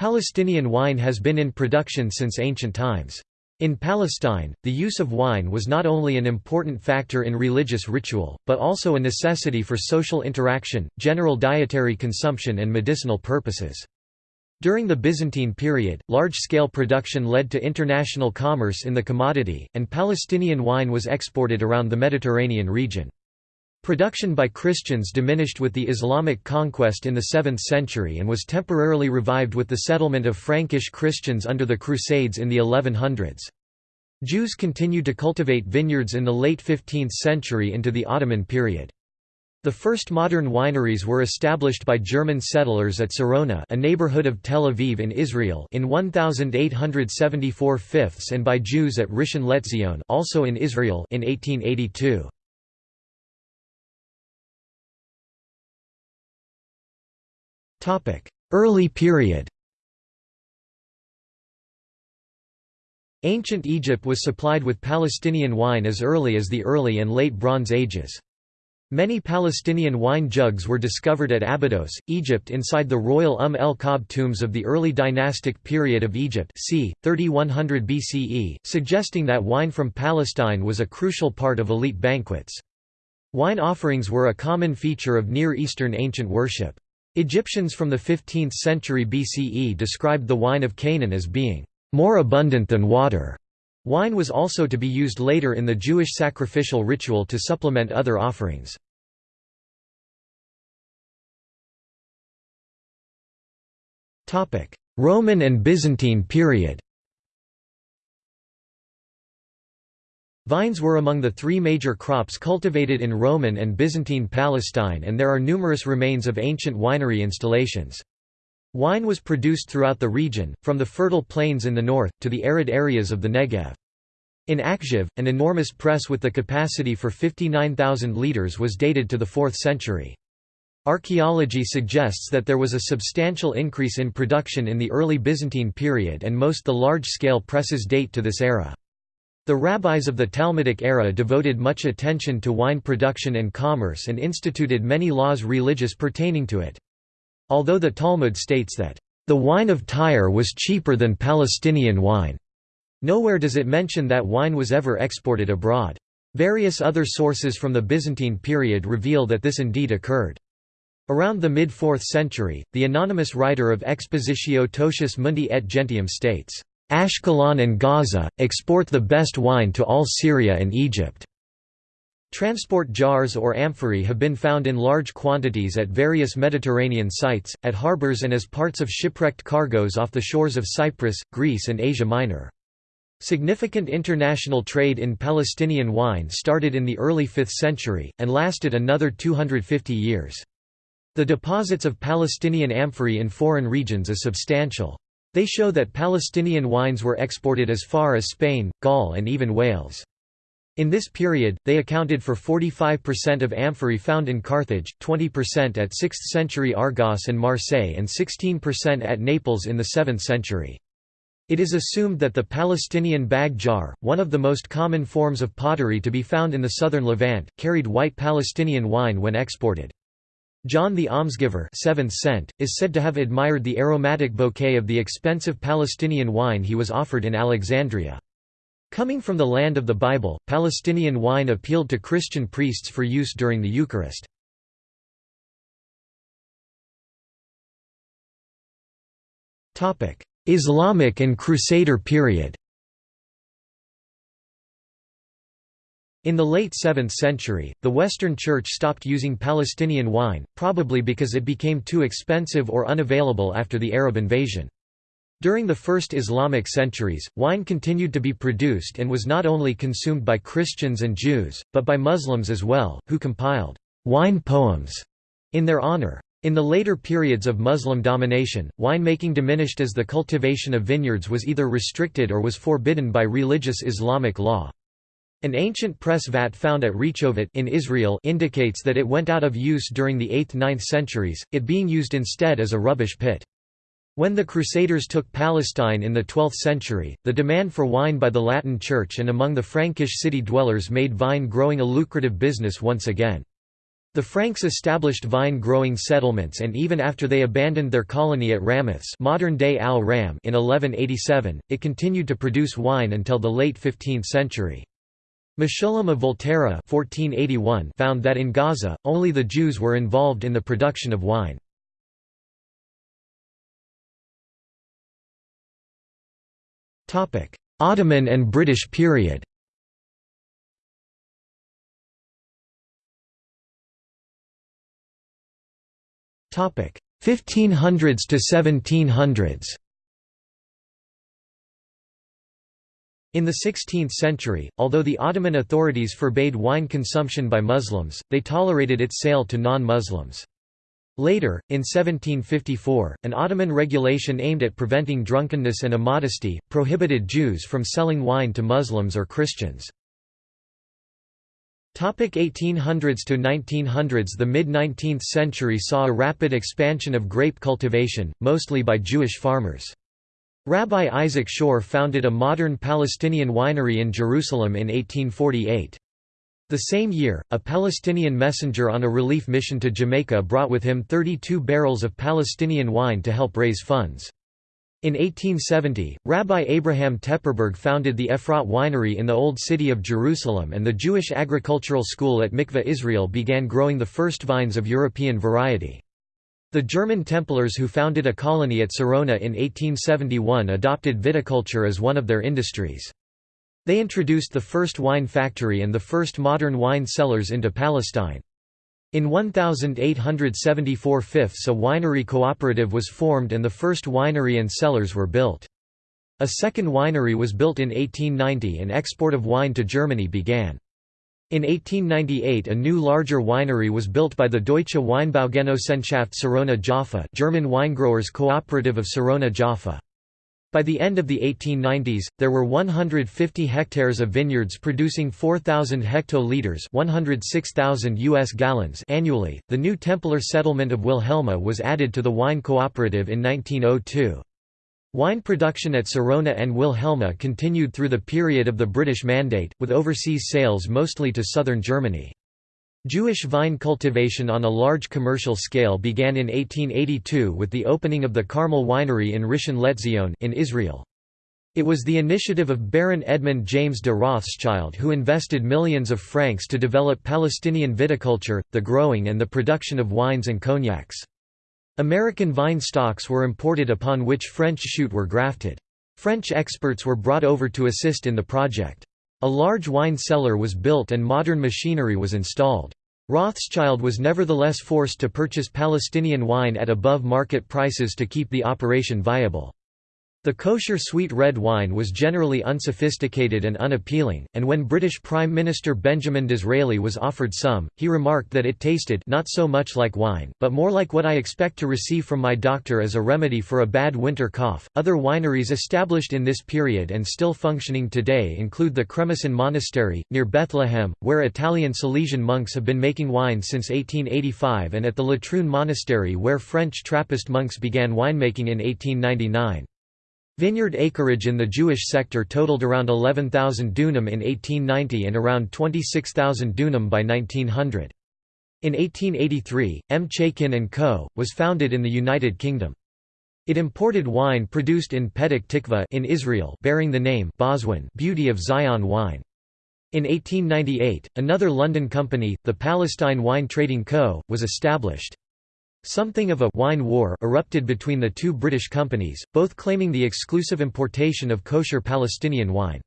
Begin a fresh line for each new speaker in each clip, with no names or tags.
Palestinian wine has been in production since ancient times. In Palestine, the use of wine was not only an important factor in religious ritual, but also a necessity for social interaction, general dietary consumption and medicinal purposes. During the Byzantine period, large-scale production led to international commerce in the commodity, and Palestinian wine was exported around the Mediterranean region. Production by Christians diminished with the Islamic conquest in the 7th century and was temporarily revived with the settlement of Frankish Christians under the Crusades in the 1100s. Jews continued to cultivate vineyards in the late 15th century into the Ottoman period. The first modern wineries were established by German settlers at Sarona a neighborhood of Tel Aviv in Israel in 1874 fifths and by Jews at Rishon LeZion also in Israel in 1882. Early period Ancient Egypt was supplied with Palestinian wine as early as the early and late Bronze Ages. Many Palestinian wine jugs were discovered at Abydos, Egypt inside the royal Umm el-Kab tombs of the early dynastic period of Egypt c. 3100 BCE, suggesting that wine from Palestine was a crucial part of elite banquets. Wine offerings were a common feature of Near Eastern ancient worship. Egyptians from the 15th century BCE described the wine of Canaan as being more abundant than water. Wine was also to be used later in the Jewish sacrificial ritual to supplement other offerings. Roman and Byzantine period Vines were among the three major crops cultivated in Roman and Byzantine Palestine and there are numerous remains of ancient winery installations. Wine was produced throughout the region, from the fertile plains in the north, to the arid areas of the Negev. In Achziv, an enormous press with the capacity for 59,000 litres was dated to the 4th century. Archaeology suggests that there was a substantial increase in production in the early Byzantine period and most the large-scale presses date to this era. The rabbis of the Talmudic era devoted much attention to wine production and commerce and instituted many laws religious pertaining to it. Although the Talmud states that, "...the wine of Tyre was cheaper than Palestinian wine," nowhere does it mention that wine was ever exported abroad. Various other sources from the Byzantine period reveal that this indeed occurred. Around the mid-4th century, the anonymous writer of Expositio Totius Mundi et Gentium states, Ashkelon and Gaza, export the best wine to all Syria and Egypt. Transport jars or amphorae have been found in large quantities at various Mediterranean sites, at harbors and as parts of shipwrecked cargoes off the shores of Cyprus, Greece and Asia Minor. Significant international trade in Palestinian wine started in the early 5th century, and lasted another 250 years. The deposits of Palestinian amphorae in foreign regions is substantial. They show that Palestinian wines were exported as far as Spain, Gaul and even Wales. In this period, they accounted for 45% of amphorae found in Carthage, 20% at 6th century Argos and Marseille and 16% at Naples in the 7th century. It is assumed that the Palestinian bag jar, one of the most common forms of pottery to be found in the southern Levant, carried white Palestinian wine when exported. John the Almsgiver 7th cent, is said to have admired the aromatic bouquet of the expensive Palestinian wine he was offered in Alexandria. Coming from the land of the Bible, Palestinian wine appealed to Christian priests for use during the Eucharist. Islamic and Crusader period In the late 7th century, the Western Church stopped using Palestinian wine, probably because it became too expensive or unavailable after the Arab invasion. During the first Islamic centuries, wine continued to be produced and was not only consumed by Christians and Jews, but by Muslims as well, who compiled wine poems in their honor. In the later periods of Muslim domination, winemaking diminished as the cultivation of vineyards was either restricted or was forbidden by religious Islamic law. An ancient press vat found at Rechovot in Israel indicates that it went out of use during the 8th–9th centuries, it being used instead as a rubbish pit. When the Crusaders took Palestine in the 12th century, the demand for wine by the Latin Church and among the Frankish city dwellers made vine growing a lucrative business once again. The Franks established vine-growing settlements and even after they abandoned their colony at Ramathes modern-day Al Ram in 1187, it continued to produce wine until the late 15th century. Meshulam of Volterra 1481 found that in Gaza, only the Jews were involved in the production of wine. Ottoman and British period Topic 1500s to 1700s. In the 16th century, although the Ottoman authorities forbade wine consumption by Muslims, they tolerated its sale to non-Muslims. Later, in 1754, an Ottoman regulation aimed at preventing drunkenness and immodesty, prohibited Jews from selling wine to Muslims or Christians. 1800s to 1900s The mid-19th century saw a rapid expansion of grape cultivation, mostly by Jewish farmers. Rabbi Isaac Schorr founded a modern Palestinian winery in Jerusalem in 1848. The same year, a Palestinian messenger on a relief mission to Jamaica brought with him 32 barrels of Palestinian wine to help raise funds. In 1870, Rabbi Abraham Tepperberg founded the Efrat Winery in the Old City of Jerusalem and the Jewish Agricultural School at Mikveh Israel began growing the first vines of European variety. The German Templars who founded a colony at Sarona in 1871 adopted viticulture as one of their industries. They introduced the first wine factory and the first modern wine cellars into Palestine. In 1874 fifths a winery cooperative was formed and the first winery and cellars were built. A second winery was built in 1890 and export of wine to Germany began. In 1898 a new larger winery was built by the Deutsche Weinbaugenossenschaft Sarona Jaffa German winegrowers cooperative of Sarona Jaffa. By the end of the 1890s, there were 150 hectares of vineyards producing 4,000 hectoliters (106,000 US gallons) annually. The new Templar settlement of Wilhelma was added to the wine cooperative in 1902. Wine production at Sarona and Wilhelma continued through the period of the British Mandate, with overseas sales mostly to southern Germany. Jewish vine cultivation on a large commercial scale began in 1882 with the opening of the Carmel Winery in Rishon LeZion in Israel. It was the initiative of Baron Edmund James de Rothschild who invested millions of francs to develop Palestinian viticulture, the growing and the production of wines and cognacs. American vine stocks were imported upon which French shoot were grafted. French experts were brought over to assist in the project. A large wine cellar was built and modern machinery was installed. Rothschild was nevertheless forced to purchase Palestinian wine at above market prices to keep the operation viable. The kosher sweet red wine was generally unsophisticated and unappealing, and when British Prime Minister Benjamin Disraeli was offered some, he remarked that it tasted not so much like wine, but more like what I expect to receive from my doctor as a remedy for a bad winter cough. Other wineries established in this period and still functioning today include the Cremisan Monastery, near Bethlehem, where Italian Salesian monks have been making wine since 1885, and at the Latrun Monastery, where French Trappist monks began winemaking in 1899. Vineyard acreage in the Jewish sector totaled around 11,000 dunam in 1890 and around 26,000 dunam by 1900. In 1883, M. Chaikin & Co. was founded in the United Kingdom. It imported wine produced in Petach Tikva in Israel bearing the name Boswan Beauty of Zion wine. In 1898, another London company, the Palestine Wine Trading Co., was established. Something of a «wine war» erupted between the two British companies, both claiming the exclusive importation of kosher Palestinian wine.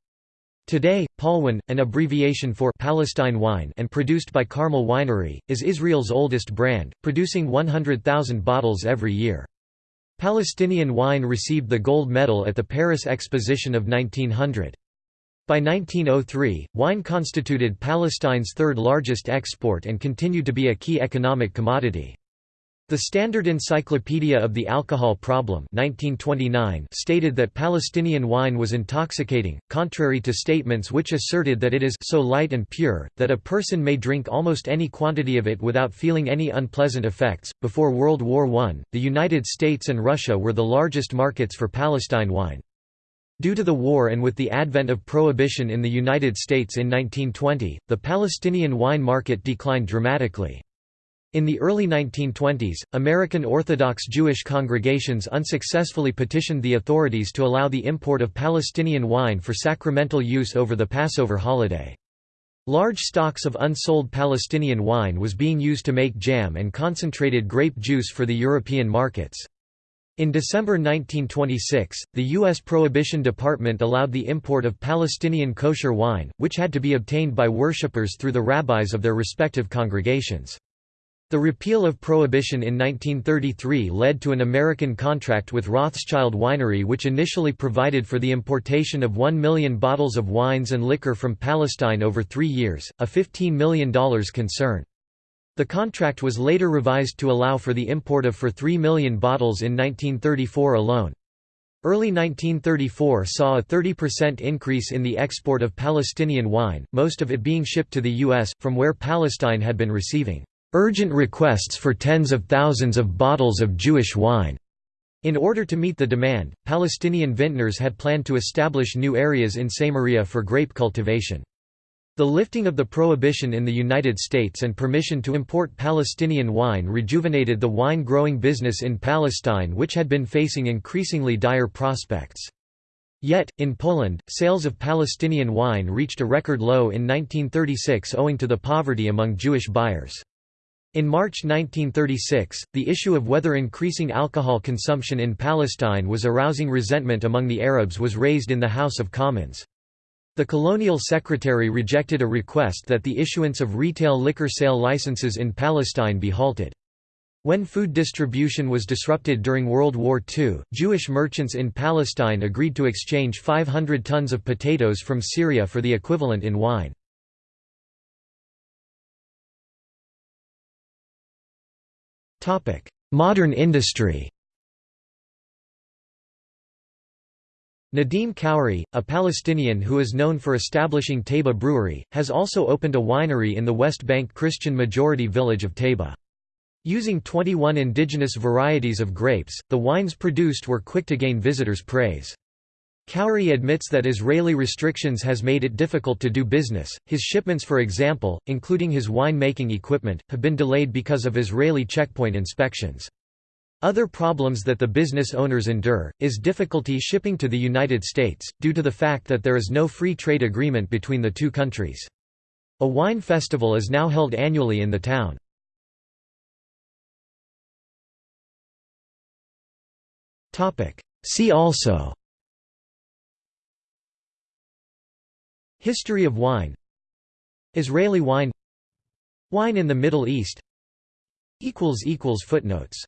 Today, Palwine, an abbreviation for Palestine wine and produced by Carmel Winery, is Israel's oldest brand, producing 100,000 bottles every year. Palestinian wine received the gold medal at the Paris Exposition of 1900. By 1903, wine constituted Palestine's third largest export and continued to be a key economic commodity. The Standard Encyclopedia of the Alcohol Problem 1929 stated that Palestinian wine was intoxicating, contrary to statements which asserted that it is so light and pure, that a person may drink almost any quantity of it without feeling any unpleasant effects. Before World War I, the United States and Russia were the largest markets for Palestine wine. Due to the war and with the advent of prohibition in the United States in 1920, the Palestinian wine market declined dramatically. In the early 1920s, American Orthodox Jewish congregations unsuccessfully petitioned the authorities to allow the import of Palestinian wine for sacramental use over the Passover holiday. Large stocks of unsold Palestinian wine was being used to make jam and concentrated grape juice for the European markets. In December 1926, the U.S. Prohibition Department allowed the import of Palestinian kosher wine, which had to be obtained by worshippers through the rabbis of their respective congregations. The repeal of Prohibition in 1933 led to an American contract with Rothschild Winery which initially provided for the importation of 1 million bottles of wines and liquor from Palestine over three years, a $15 million concern. The contract was later revised to allow for the import of for 3 million bottles in 1934 alone. Early 1934 saw a 30% increase in the export of Palestinian wine, most of it being shipped to the U.S., from where Palestine had been receiving urgent requests for tens of thousands of bottles of Jewish wine. In order to meet the demand, Palestinian vintners had planned to establish new areas in Samaria for grape cultivation. The lifting of the prohibition in the United States and permission to import Palestinian wine rejuvenated the wine-growing business in Palestine which had been facing increasingly dire prospects. Yet, in Poland, sales of Palestinian wine reached a record low in 1936 owing to the poverty among Jewish buyers. In March 1936, the issue of whether increasing alcohol consumption in Palestine was arousing resentment among the Arabs was raised in the House of Commons. The colonial secretary rejected a request that the issuance of retail liquor sale licenses in Palestine be halted. When food distribution was disrupted during World War II, Jewish merchants in Palestine agreed to exchange 500 tons of potatoes from Syria for the equivalent in wine. Modern industry Nadim Khoury, a Palestinian who is known for establishing Taybeh Brewery, has also opened a winery in the West Bank Christian-majority village of Taybeh. Using 21 indigenous varieties of grapes, the wines produced were quick to gain visitors' praise. Khoury admits that Israeli restrictions has made it difficult to do business. His shipments, for example, including his wine-making equipment, have been delayed because of Israeli checkpoint inspections. Other problems that the business owners endure, is difficulty shipping to the United States, due to the fact that there is no free trade agreement between the two countries. A wine festival is now held annually in the town. See also History of wine. Israeli wine. Wine in the Middle East. Footnotes